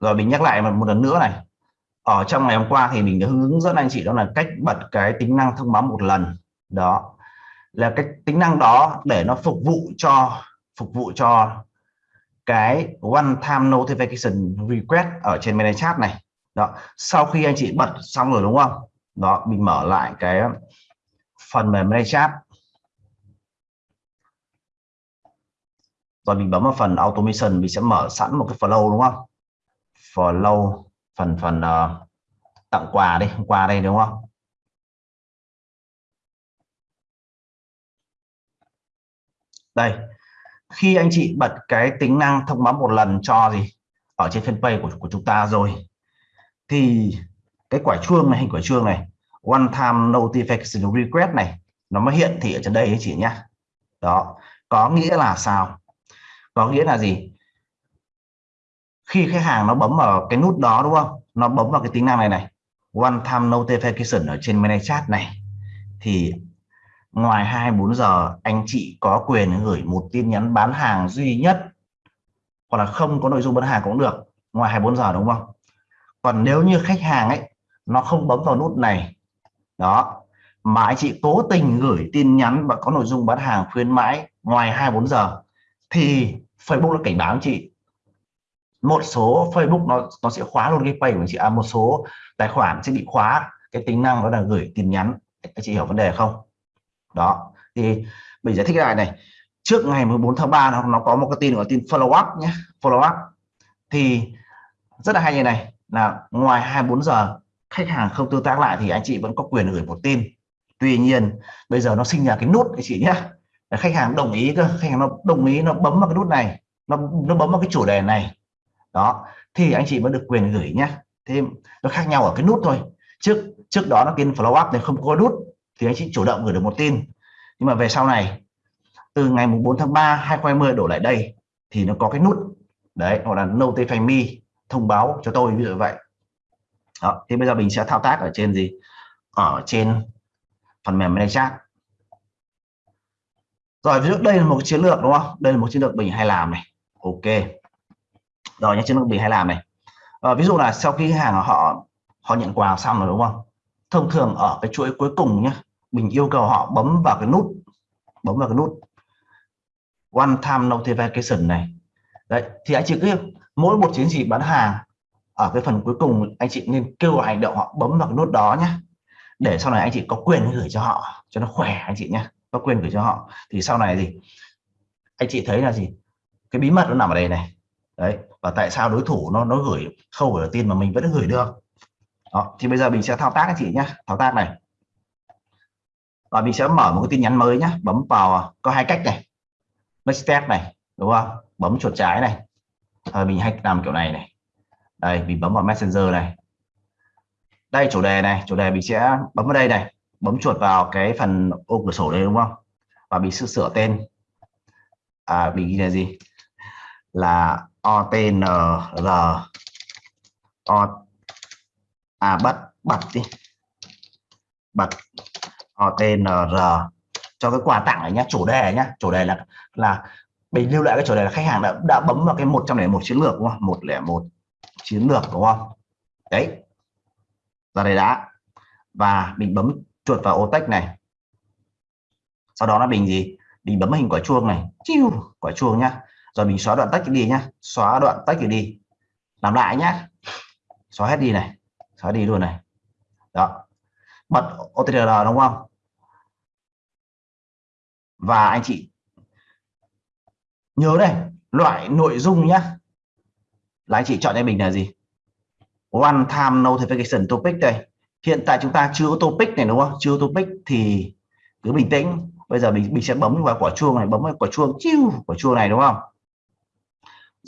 rồi mình nhắc lại một lần nữa này. Ở trong ngày hôm qua thì mình đã hướng dẫn anh chị đó là cách bật cái tính năng thông báo một lần. Đó. Là cái tính năng đó để nó phục vụ cho, phục vụ cho cái one time notification request ở trên mail chat này. Đó. Sau khi anh chị bật xong rồi đúng không? Đó, mình mở lại cái phần mềm mail chat. Rồi mình bấm vào phần automation, mình sẽ mở sẵn một cái flow đúng không? Follow phần phần uh, tặng quà đi quà đây đúng không? Đây khi anh chị bật cái tính năng thông báo một lần cho gì ở trên fanpage của, của chúng ta rồi thì cái quả chuông này hình quả chuông này one time notification request này nó mới hiện thị ở trên đây ấy chị nhá, đó có nghĩa là sao? Có nghĩa là gì? Khi khách hàng nó bấm vào cái nút đó, đúng không? Nó bấm vào cái tính năng này này. One time notification ở trên mail chat này. Thì ngoài 24 giờ, anh chị có quyền gửi một tin nhắn bán hàng duy nhất, hoặc là không có nội dung bán hàng cũng được, ngoài 24 giờ, đúng không? Còn nếu như khách hàng ấy, nó không bấm vào nút này, đó, mà anh chị cố tình gửi tin nhắn và có nội dung bán hàng khuyến mãi ngoài 24 giờ, thì Facebook nó cảnh báo anh chị một số Facebook nó nó sẽ khóa luôn cái page của anh chị. À một số tài khoản sẽ bị khóa. Cái tính năng đó là gửi tin nhắn. Anh chị hiểu vấn đề không? Đó. Thì mình giải thích lại này. Trước ngày 14 tháng 3 nó, nó có một cái tin gọi tin follow up nhé. Follow up. Thì rất là hay như này. Là ngoài 24 giờ khách hàng không tương tác lại thì anh chị vẫn có quyền gửi một tin. Tuy nhiên bây giờ nó sinh ra cái nút anh chị nhé. Khách hàng đồng ý cơ. Khách hàng nó đồng ý nó bấm vào cái nút này. Nó nó bấm vào cái chủ đề này đó, thì anh chị vẫn được quyền gửi nhé thêm nó khác nhau ở cái nút thôi. Trước trước đó nó tin follow up này không có nút, thì anh chị chủ động gửi được một tin. Nhưng mà về sau này, từ ngày 4 tháng 3 2020 đổ lại đây, thì nó có cái nút. Đấy hoặc là notify me, thông báo cho tôi, ví dụ vậy. Đó thì bây giờ mình sẽ thao tác ở trên gì? Ở trên phần mềm manage chat. Rồi, ví dụ đây là một chiến lược, đúng không? Đây là một chiến lược mình hay làm này. Ok rồi nhé chiến lược mình hay làm này. À, ví dụ là sau khi hàng họ họ nhận quà xong rồi đúng không? Thông thường ở cái chuỗi cuối cùng nhé mình yêu cầu họ bấm vào cái nút bấm vào cái nút one time notification này. Đấy thì anh chị cứ mỗi một chiến dịch bán hàng ở cái phần cuối cùng anh chị nên kêu gọi hành động họ bấm vào cái nút đó nhé. Để sau này anh chị có quyền gửi cho họ cho nó khỏe anh chị nhé. Có quyền gửi cho họ. Thì sau này gì anh chị thấy là gì? Cái bí mật nó nằm ở đây này đấy và tại sao đối thủ nó nó gửi khâu gửi tin mà mình vẫn gửi được? Đó, thì bây giờ mình sẽ thao tác anh chị nhé thao tác này. Và mình sẽ mở một cái tin nhắn mới nhé bấm vào có hai cách này. Next step này đúng không? Bấm chuột trái này. Rồi mình hay làm kiểu này này. Đây mình bấm vào messenger này. Đây chủ đề này chủ đề mình sẽ bấm vào đây này. Bấm chuột vào cái phần ô cửa sổ đây đúng không? Và mình sẽ sửa tên. À mình ghi là gì? Là otnr o à bắt bật đi. Bật otnr cho cái quà tặng này nhá, chủ đề nhá. Chủ đề là là mình lưu lại cái chủ đề là khách hàng đã đã bấm vào cái 101 chiến lược, đúng không? 101 chiến lược, đúng không? Đấy. Ra đây đã. Và mình bấm chuột vào ô text này. Sau đó là mình gì? Mình bấm hình quả chuông này. Chiu! Quả chuông nhá rồi mình xóa đoạn text đi nhá. Xóa đoạn text đi. Làm lại nhá. Xóa hết đi này. Xóa đi luôn này. Đó. Bật OTR đúng không? Và anh chị nhớ đây loại nội dung nhá. Là anh chị chọn cho mình là gì? One time notification topic đây. Hiện tại chúng ta chưa có topic này đúng không? Chưa topic thì cứ bình tĩnh. Bây giờ mình mình sẽ bấm vào quả chuông này, bấm vào quả chuông. Chiu! Quả chuông này đúng không?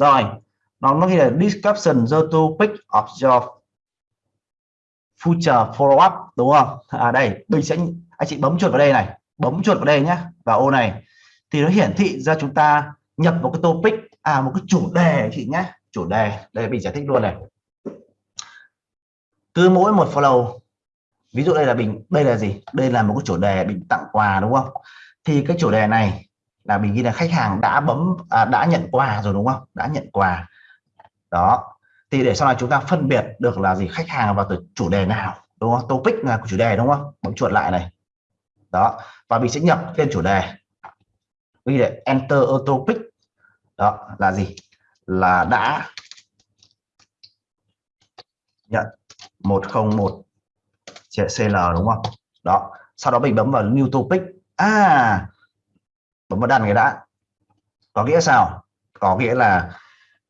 Rồi, nó nó ghi là description the topic of your future follow up, đúng không? À đây mình sẽ anh chị bấm chuột vào đây này, bấm chuột vào đây nhé vào ô này. Thì nó hiển thị ra chúng ta nhập một cái topic à một cái chủ đề chị nhé chủ đề. Đây mình giải thích luôn này. Cứ mỗi một follow, ví dụ đây là mình đây là gì? Đây là một cái chủ đề mình tặng quà, đúng không? Thì cái chủ đề này là mình ghi là khách hàng đã bấm à, đã nhận quà rồi đúng không? Đã nhận quà. Đó. Thì để sau này chúng ta phân biệt được là gì khách hàng vào từ chủ đề nào đúng không? Topic là của chủ đề đúng không? Bấm chuột lại này. Đó. Và mình sẽ nhập tên chủ đề. Ghi là enter a topic. Đó là gì? Là đã nhận 101 CL đúng không? Đó. Sau đó mình bấm vào new topic. À bấm vào đặt cái đã có nghĩa sao? Có nghĩa là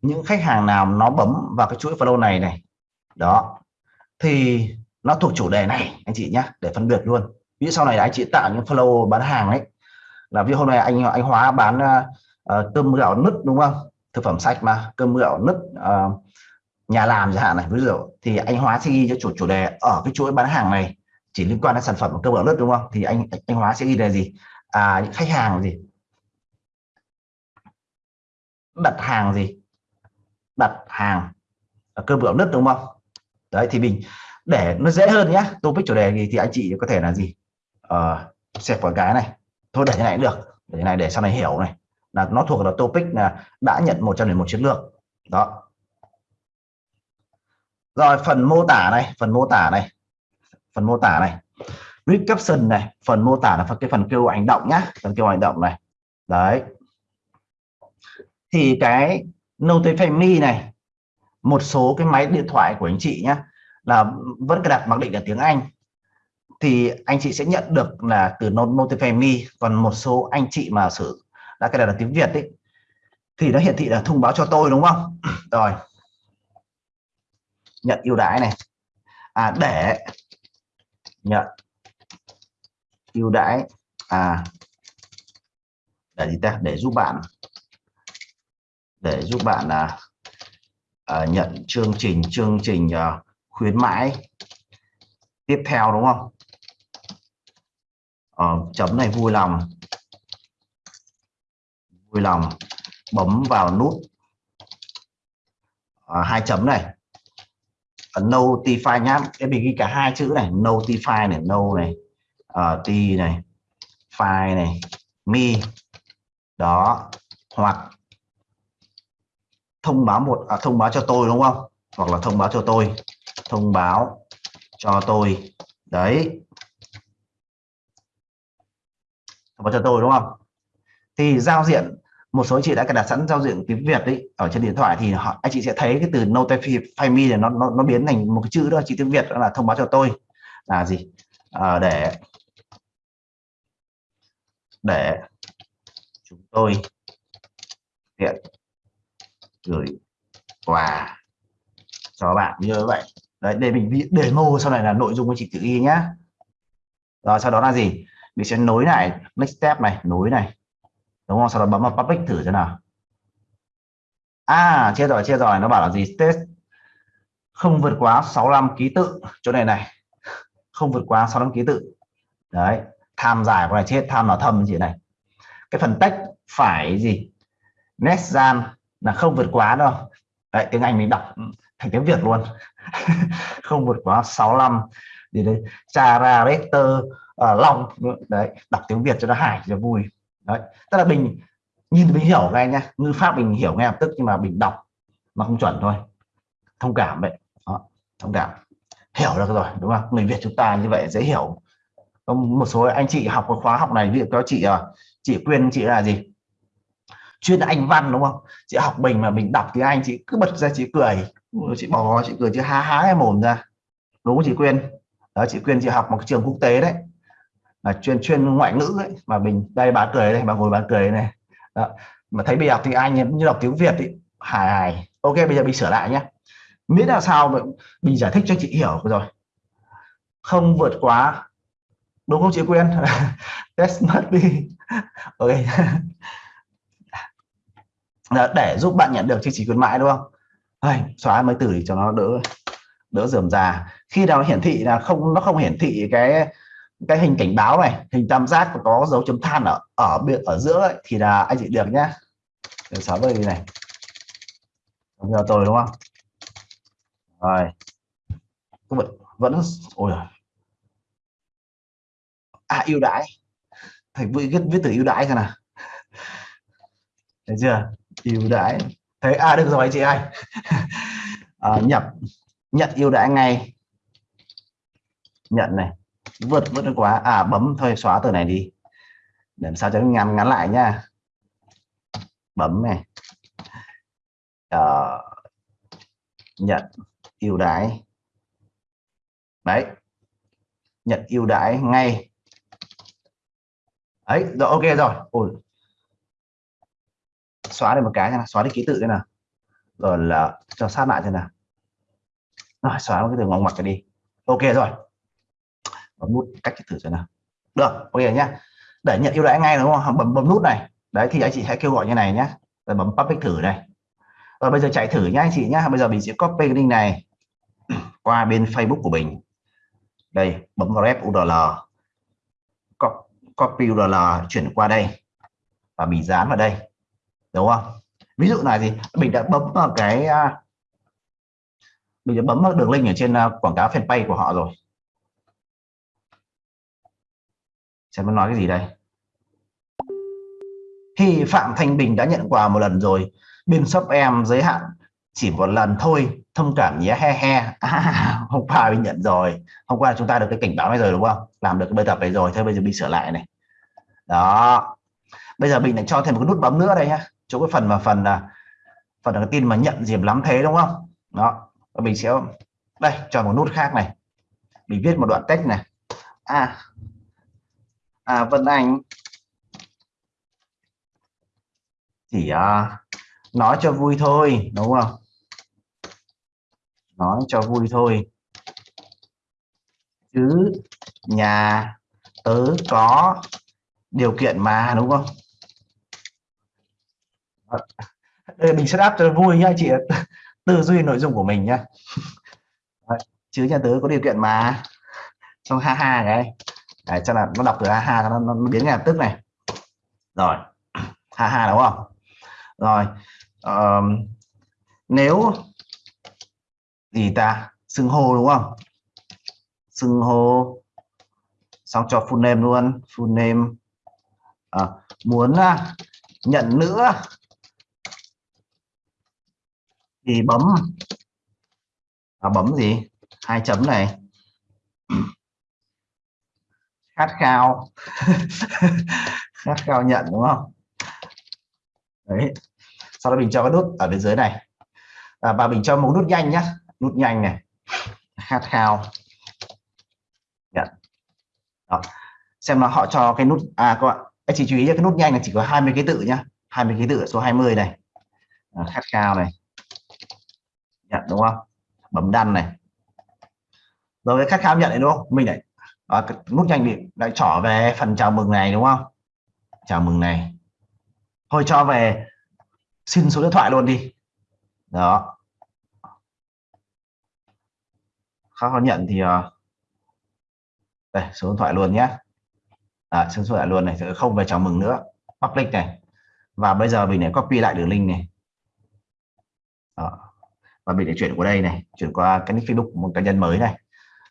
những khách hàng nào nó bấm vào cái chuỗi follow này này đó thì nó thuộc chủ đề này anh chị nhé để phân biệt luôn. Ví dụ sau này anh chị tạo những follow bán hàng ấy là ví hôm nay anh anh hóa bán uh, cơm gạo nứt đúng không? Thực phẩm sạch mà cơm gạo nứt uh, nhà làm chẳng hạn này ví dụ thì anh hóa sẽ ghi cho chủ chủ đề ở cái chuỗi bán hàng này chỉ liên quan đến sản phẩm cơm gạo nứt đúng không? Thì anh anh hóa sẽ ghi đề gì? À những khách hàng gì? Đặt hàng gì? Đặt hàng ở cơm gạo nứt đúng không? Đấy thì mình để nó dễ hơn nhé topic chủ đề gì thì anh chị có thể là gì? Uh, xẹp vào cái này. Thôi để như này cũng được. Để như này để sau này hiểu này. Là nó thuộc là topic là đã nhận một trăm một chiến lược. Đó. Rồi phần mô tả này phần mô tả này. Phần mô tả này. Read caption này. Phần mô tả là phần cái phần kêu hành động nhá. Phần kêu hành động này. Đấy thì cái notify me này, một số cái máy điện thoại của anh chị nhá, là vẫn đặt mặc định là tiếng Anh. Thì anh chị sẽ nhận được là từ notify me còn một số anh chị mà sử, đã cài đặt là tiếng Việt ấy, thì nó hiển thị là thông báo cho tôi, đúng không? Rồi. Nhận ưu đãi này. À để nhận ưu đãi. À để gì ta? Để giúp bạn để giúp bạn à, à, nhận chương trình chương trình à, khuyến mãi tiếp theo đúng không? À, chấm này vui lòng. Vui lòng. Bấm vào nút à, hai chấm này. Notify nhá. Em mình ghi cả hai chữ này. Notify này no này à, uh, t này file này Mi đó. Hoặc thông báo một à, thông báo cho tôi đúng không? Hoặc là thông báo cho tôi. Thông báo cho tôi. Đấy. Thông báo cho tôi đúng không? Thì giao diện một số anh chị đã cài đặt sẵn giao diện tiếng Việt đấy ở trên điện thoại thì họ anh chị sẽ thấy cái từ notify me này nó nó, nó biến thành một cái chữ đó chỉ tiếng Việt đó là thông báo cho tôi. Là gì? À, để để chúng tôi tiện gửi quà cho bạn như vậy. Đấy, để mình để mô sau này là nội dung của chị tự ghi nhá. Rồi, sau đó là gì? Mình sẽ nối lại next step này, nối này. Đúng không? Sau đó bấm vào public thử thế nào. À chia rồi chia rồi. Nó bảo là gì? Test không vượt quá 65 ký tự. Chỗ này này. Không vượt quá 65 ký tự. Đấy, tham dài của này, chết tham là thầm gì này. Cái phần text phải gì? Nét gian là không vượt quá đâu. Đấy tiếng Anh mình đọc thành tiếng Việt luôn. Không vượt quá 65 thì đây character uh, ờ, long đấy đọc tiếng Việt cho nó hài cho vui. Đấy tức là mình nhìn mình hiểu ngay nhá. Ngữ pháp mình hiểu ngay lập tức nhưng mà mình đọc mà không chuẩn thôi. Thông cảm vậy đó, thông cảm. Hiểu được rồi đúng không? Người Việt chúng ta như vậy dễ hiểu. Một số anh chị học cái khóa học này ví dụ có chị ờ, chị quyên chị là gì? Chuyên anh văn, đúng không? Chị học mình mà mình đọc tiếng anh, chị cứ bật ra chị cười. Chị bỏ chị cười chứ há há cái mồm ra. Đúng không chị quyên? Đó, chị quyên, chị học một trường quốc tế đấy. Là chuyên chuyên ngoại ngữ ấy, mà mình đây, bà cười đây, bà ngồi bà cười này. Đó. mà thấy bây giờ tiếng Anh như đọc tiếng Việt ý hài hài. Ok, bây giờ mình sửa lại nhé miễn là sao mình giải thích cho chị hiểu rồi. Không vượt quá. Đúng không chị Quyên? Test mất đi. Ok. Ờ, để giúp bạn nhận được chương trình khuyến mãi đúng không? Đây, xóa mấy từ cho nó đỡ đỡ dườm già khi nào hiển thị là không nó không hiển thị cái cái hình cảnh báo này hình tam giác và có dấu chấm than ở ở bên ở giữa ấy, thì là anh chị được nhá. Xóa sáu mươi này. Giờ tôi đúng không? Rồi. Vẫn vẫn ôi à ưu đãi. Thầy vui viết viết từ ưu đãi xem nào. Thấy chưa? Ưu đãi. Thấy à được rồi chị ơi. À, nhập nhận ưu đãi ngay. Nhận này. Vượt vượt quá. À bấm thôi xóa từ này đi. Để làm sao cho nó ngắn ngắn lại nha, bấm này. Ờ, à, nhận ưu đãi. Đấy. Nhận ưu đãi ngay. Ấy rồi ok rồi. Ôi xóa đi một cái nha xóa đi ký tự đây nào? Rồi là cho sát lại thế nào? Rồi, xóa cái từ ngoặc ngoặc đi. Ok rồi. Bấm nút cách thử xem nào. Được, ok nhá. Để nhận ưu đãi ngay đúng không? Bấm bấm nút này. Đấy, thì anh chị hãy kêu gọi như này nhé rồi bấm public thử này. Rồi bây giờ chạy thử nhá anh chị nhá. Bây giờ mình sẽ copy cái link này qua bên Facebook của mình. Đây, bấm vào rep URL copy URL chuyển qua đây. Và mình dán vào đây đúng không? Ví dụ này thì mình đã bấm vào cái à, mình đã bấm vào đường link ở trên à, quảng cáo fanpage của họ rồi. Xem nó nói cái gì đây. Thì Phạm Thanh Bình đã nhận quà một lần rồi bên shop em giới hạn chỉ một lần thôi thông cảm nhé he he. À, hôm qua mình nhận rồi. Hôm qua chúng ta được cái cảnh báo này rồi đúng không? Làm được cái bài tập này rồi thôi bây giờ mình sửa lại này. Đó. Bây giờ mình lại cho thêm một cái nút bấm nữa đây nhá chỗ cái phần mà phần là phần là cái tin mà nhận diệp lắm thế đúng không? Đó và mình sẽ đây cho một nút khác này. Mình viết một đoạn text này. À à Vân Anh chỉ à, nói cho vui thôi đúng không? Nói cho vui thôi. Chứ nhà tớ có điều kiện mà đúng không? Đây mình setup cho vui nhá chị tư duy nội dung của mình nhá. Chứ nhà tớ có điều kiện mà. Trong ha ha cái Đấy, cho là nó đọc từ ha ha nó, nó biến ngay lập tức này. Rồi ha ha đúng không? Rồi um, nếu gì ta? Xưng hô đúng không? Xưng hô xong cho full name luôn full name. Ờ, à, muốn uh, nhận nữa à, thì bấm. À, bấm gì? Hai chấm này. Khát khao. Khát khao nhận đúng không? Đấy. Sau đó mình cho cái nút ở bên dưới này. À, và mình cho một nút nhanh nhá. Nút nhanh này. Khát khao. Nhận. Đó. xem nó họ cho cái nút à các bạn anh chỉ chú ý cái nút nhanh là chỉ có 20 ký tự nhá. 20 ký tự số 20 này. À, khát khao này nhận đúng không? Bấm đăng này. Rồi cái khách khao nhận này đúng không? Mình lại à, nút nhanh bị lại trở về phần chào mừng này đúng không? Chào mừng này. Thôi cho về xin số điện thoại luôn đi. Đó. Khách khám nhận thì à, đây số điện thoại luôn nhé. À, số điện thoại luôn này không về chào mừng nữa. Public này. Và bây giờ mình lại copy lại đường link này. Đó và mình để chuyển qua đây này chuyển qua cái nick Facebook một cá nhân mới này,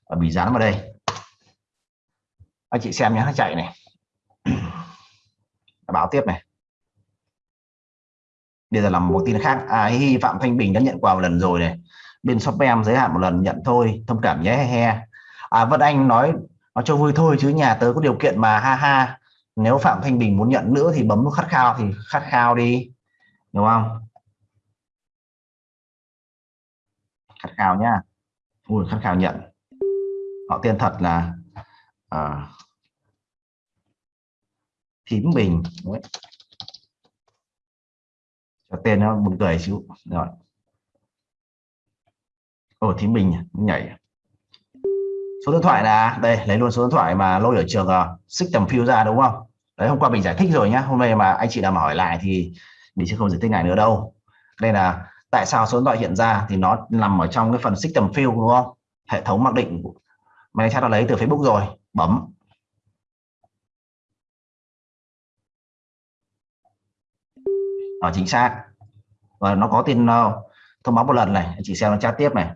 và bị dán vào đây. Anh chị xem nhé, nó chạy này. Báo tiếp này. Bây giờ là một tin khác. À hi phạm thanh bình đã nhận quà một lần rồi này. Bên shop em giới hạn một lần, nhận thôi, thông cảm nhé, he he. À vân anh nói nó cho vui thôi, chứ nhà tớ có điều kiện mà, ha ha. Nếu phạm thanh bình muốn nhận nữa thì bấm nút khát khao thì khát khao đi. Đúng không? Khát khao nhá. Ui khát khao nhận. Họ tên thật là uh, thím bình. Đấy. cho tên nó buồn cười xíu. Rồi. Ồ thím bình nhảy. Số điện thoại là đây lấy luôn số điện thoại mà lôi ở trường uh, xích tầm phiêu ra đúng không? Đấy hôm qua mình giải thích rồi nhá. Hôm nay mà anh chị nào mà hỏi lại thì mình sẽ không giải thích lại nữa đâu. Đây là tại sao số điện thoại hiện ra thì nó nằm ở trong cái phần system field, đúng không? Hệ thống mặc định mà chat đã lấy từ Facebook rồi. Bấm. Ở chính xác. Và nó có tin ờ, thông báo một lần này. Chị xem nó chat tiếp này.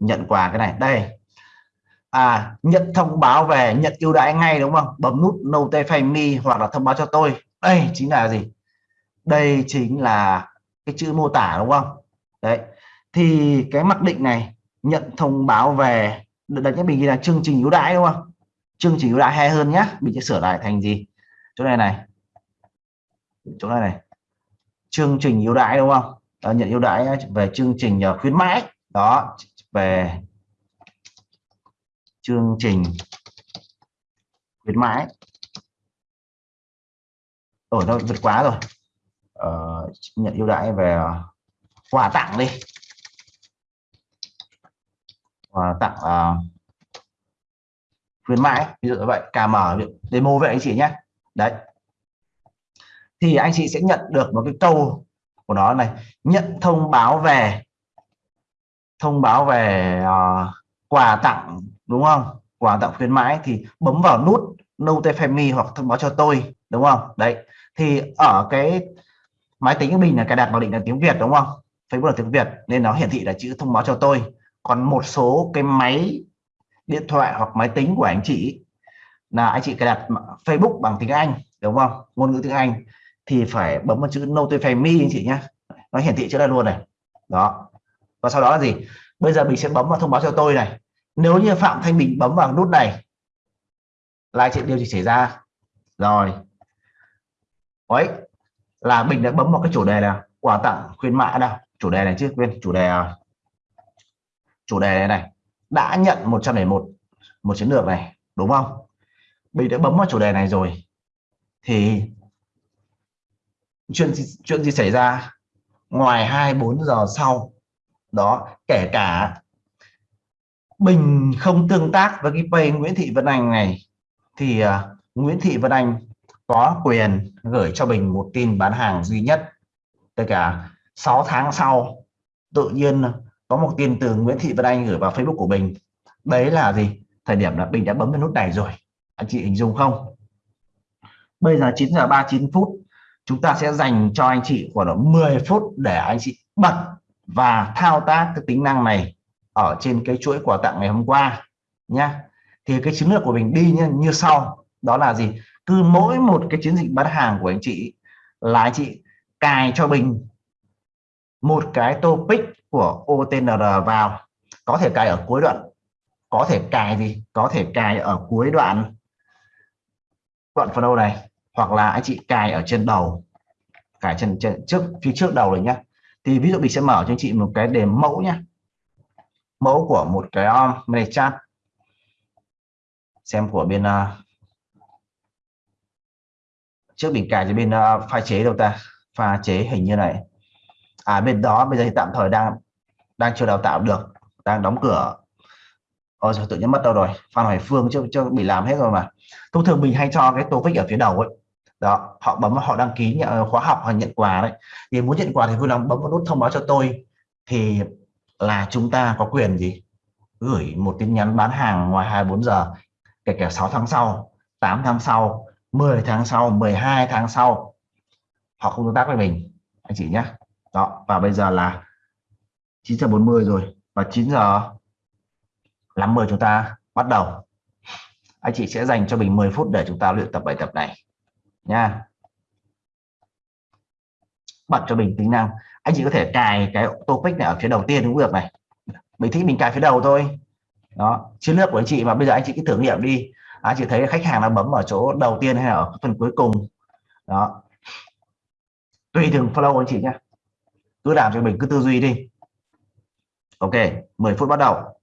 Nhận quà cái này. Đây. À nhận thông báo về nhận ưu đãi ngay, đúng không? Bấm nút notify me hoặc là thông báo cho tôi. Đây, chính là gì? Đây chính là cái chữ mô tả đúng không? Đấy. Thì cái mặc định này nhận thông báo về đặt nhất mình ghi là chương trình ưu đãi đúng không? Chương trình ưu đãi hay hơn nhá, mình sẽ sửa lại thành gì? Chỗ này này. Chỗ này này. Chương trình ưu đãi đúng không? À, nhận ưu đãi về chương trình ờ, khuyến mãi. Đó về chương trình khuyến mãi. Ở đâu vượt quá rồi uh, nhận ưu đãi về quà tặng đi. Quà tặng uh, khuyến mãi ví dụ như vậy KM demo vậy anh chị nhé. Đấy. Thì anh chị sẽ nhận được một cái câu của nó này nhận thông báo về thông báo về uh, quà tặng đúng không? Quà tặng khuyến mãi thì bấm vào nút notify me hoặc thông báo cho tôi đúng không? Đấy. Thì ở cái máy tính của mình là cài đặt mặc định là tiếng Việt, đúng không? Facebook là tiếng Việt, nên nó hiển thị là chữ thông báo cho tôi. Còn một số cái máy điện thoại hoặc máy tính của anh chị, là anh chị cài đặt Facebook bằng tiếng Anh, đúng không? Ngôn ngữ tiếng Anh, thì phải bấm vào chữ notify me anh chị nhé. Nó hiển thị chữ này luôn này. Đó. Và sau đó là gì? Bây giờ mình sẽ bấm vào thông báo cho tôi này. Nếu như Phạm Thanh Bình bấm vào nút này, là chuyện điều gì xảy ra. Rồi. Đấy là mình đã bấm vào cái chủ đề là quà tặng khuyến mãi nào? Chủ đề này chứ quên chủ đề à, chủ đề này này. Đã nhận 101 một chiến lược này đúng không? Mình đã bấm vào chủ đề này rồi thì chuyện chuyện gì xảy ra? Ngoài 24 giờ sau đó kể cả Bình không tương tác với cái pay Nguyễn Thị Vân Anh này thì uh, Nguyễn Thị Vân Anh có quyền gửi cho Bình một tin bán hàng duy nhất. Tất cả 6 tháng sau tự nhiên có một tin từ Nguyễn Thị Vân Anh gửi vào Facebook của Bình đấy là gì? Thời điểm là Bình đã bấm vào nút này rồi. Anh chị hình dung không? Bây giờ 9 giờ 39 phút chúng ta sẽ dành cho anh chị khoảng 10 phút để anh chị bật và thao tác cái tính năng này ở trên cái chuỗi quà tặng ngày hôm qua nhá. Thì cái chiến lược của mình đi như, như sau. Đó là gì? Cứ mỗi một cái chiến dịch bán hàng của anh chị là anh chị cài cho mình một cái topic của OTNR vào. Có thể cài ở cuối đoạn có thể cài gì có thể cài ở cuối đoạn đoạn phần đầu này hoặc là anh chị cài ở trên đầu cài trên, trên trước phía trước đầu này nhá. thì ví dụ mình sẽ mở cho anh chị một cái đề mẫu nhá, mẫu của một cái um, này chat. Xem của bên uh, trước mình cài cho bên uh, pha chế đâu ta? Pha chế hình như này. À bên đó bây giờ thì tạm thời đang đang chưa đào tạo được. Đang đóng cửa. Ôi rồi tự nhiên mất đâu rồi? Phan Hoài Phương chưa chưa bị làm hết rồi mà. Thông thường mình hay cho cái topic ở phía đầu ấy. Đó họ bấm họ đăng ký nhận khóa học hoặc nhận quà đấy. Thì muốn nhận quà thì vui lòng bấm vào nút thông báo cho tôi. Thì là chúng ta có quyền gì? Gửi một tin nhắn bán hàng ngoài 24 giờ kể cả 6 tháng sau 8 tháng sau 10 tháng sau 12 tháng sau, họ không tương tác với mình. Anh chị nhé đó, và bây giờ là 9 giờ 40 rồi. Và 9 giờ 50 chúng ta bắt đầu. Anh chị sẽ dành cho mình 10 phút để chúng ta luyện tập bài tập này nha bật cho mình tính năng. Anh chị có thể cài cái topic này ở phía đầu tiên cũng được này, mình thích mình cài phía đầu thôi. Đó chiến lược của anh chị mà bây giờ anh chị cứ thử nghiệm đi anh chị thấy khách hàng nó bấm ở chỗ đầu tiên hay ở phần cuối cùng. Đó. Tùy từng flow anh chị nhé. Cứ làm cho mình cứ tư duy đi. Ok 10 phút bắt đầu.